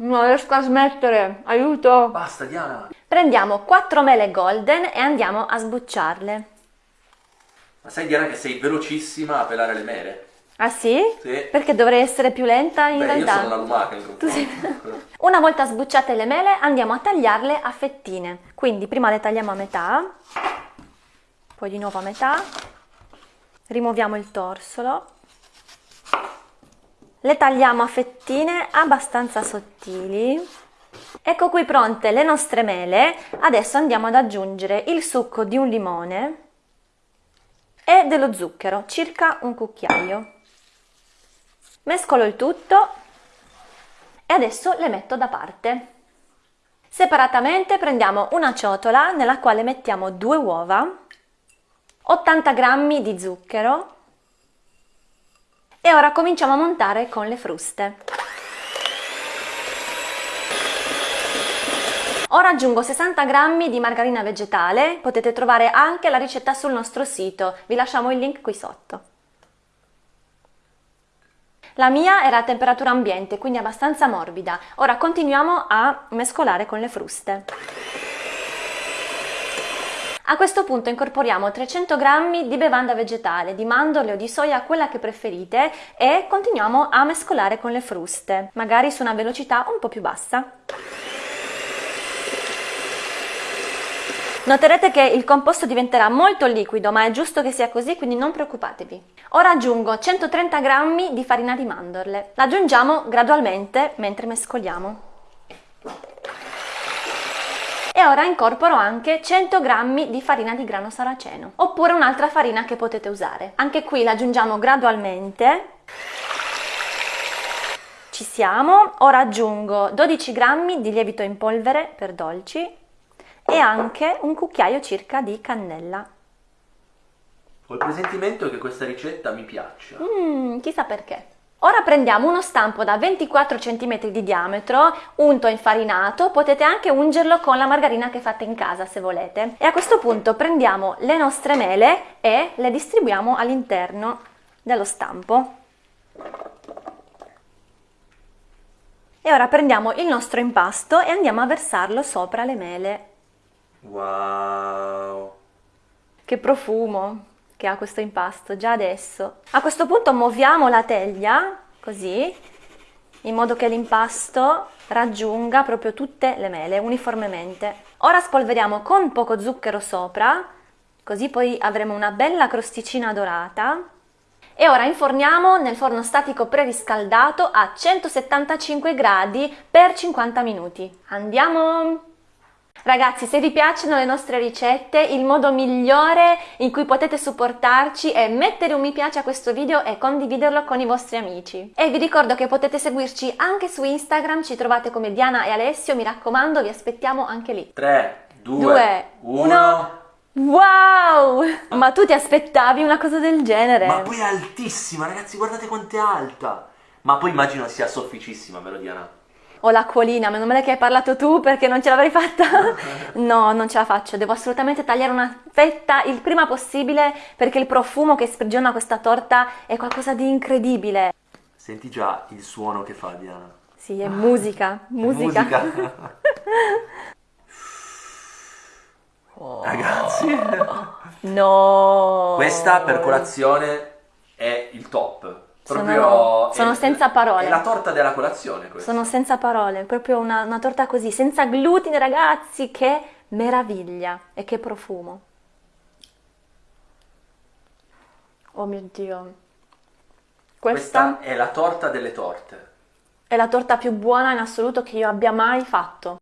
Non riesco a smettere, aiuto! Basta, Diana. Prendiamo 4 mele golden e andiamo a sbucciarle. Ma sai, Diana, che sei velocissima a pelare le mele? Ah sì? Sì. Perché dovrei essere più lenta in Beh, io realtà? sono una lumaca in confronto. Una volta sbucciate le mele andiamo a tagliarle a fettine. Quindi prima le tagliamo a metà, poi di nuovo a metà, rimuoviamo il torsolo, le tagliamo a fettine abbastanza sottili. Ecco qui pronte le nostre mele, adesso andiamo ad aggiungere il succo di un limone e dello zucchero, circa un cucchiaio. Mescolo il tutto e adesso le metto da parte. Separatamente prendiamo una ciotola nella quale mettiamo due uova, 80 g di zucchero e ora cominciamo a montare con le fruste. Ora aggiungo 60 g di margarina vegetale, potete trovare anche la ricetta sul nostro sito, vi lasciamo il link qui sotto. La mia era a temperatura ambiente, quindi abbastanza morbida. Ora continuiamo a mescolare con le fruste. A questo punto incorporiamo 300 g di bevanda vegetale, di mandorle o di soia, quella che preferite, e continuiamo a mescolare con le fruste, magari su una velocità un po' più bassa. Noterete che il composto diventerà molto liquido, ma è giusto che sia così, quindi non preoccupatevi. Ora aggiungo 130 g di farina di mandorle. La aggiungiamo gradualmente mentre mescoliamo. E ora incorporo anche 100 g di farina di grano saraceno, oppure un'altra farina che potete usare. Anche qui la aggiungiamo gradualmente. Ci siamo. Ora aggiungo 12 g di lievito in polvere per dolci e anche un cucchiaio circa di cannella. Ho il presentimento che questa ricetta mi piaccia. Mmm, chissà perché. Ora prendiamo uno stampo da 24 cm di diametro, unto infarinato, potete anche ungerlo con la margarina che fate in casa se volete. E a questo punto prendiamo le nostre mele e le distribuiamo all'interno dello stampo. E ora prendiamo il nostro impasto e andiamo a versarlo sopra le mele. Wow! Che profumo che ha questo impasto già adesso. A questo punto muoviamo la teglia così in modo che l'impasto raggiunga proprio tutte le mele uniformemente. Ora spolveriamo con poco zucchero sopra, così poi avremo una bella crosticina dorata. E ora inforniamo nel forno statico preriscaldato a 175 gradi per 50 minuti. Andiamo! Ragazzi, se vi piacciono le nostre ricette, il modo migliore in cui potete supportarci è mettere un mi piace a questo video e condividerlo con i vostri amici. E vi ricordo che potete seguirci anche su Instagram, ci trovate come Diana e Alessio, mi raccomando, vi aspettiamo anche lì. 3, 2, Due, 1... Wow! Ma tu ti aspettavi una cosa del genere? Ma poi è altissima, ragazzi, guardate quanto è alta! Ma poi immagino sia sofficissima, vero Diana? Ho l'acquolina, meno male che hai parlato tu perché non ce l'avrei fatta. No, non ce la faccio, devo assolutamente tagliare una fetta il prima possibile perché il profumo che sprigiona questa torta è qualcosa di incredibile. Senti già il suono che fa Diana. Sì, è musica, musica. Musica. Ragazzi, No! questa per colazione è il top. Sono- Proprio sono è- senza parole. È la torta della colazione questa. Sono senza parole, proprio una, una torta così, senza glutine ragazzi, che meraviglia e che profumo. Oh mio Dio. Questa, Questa è la torta delle torte. è la torta più buona in assoluto che io abbia mai fatto.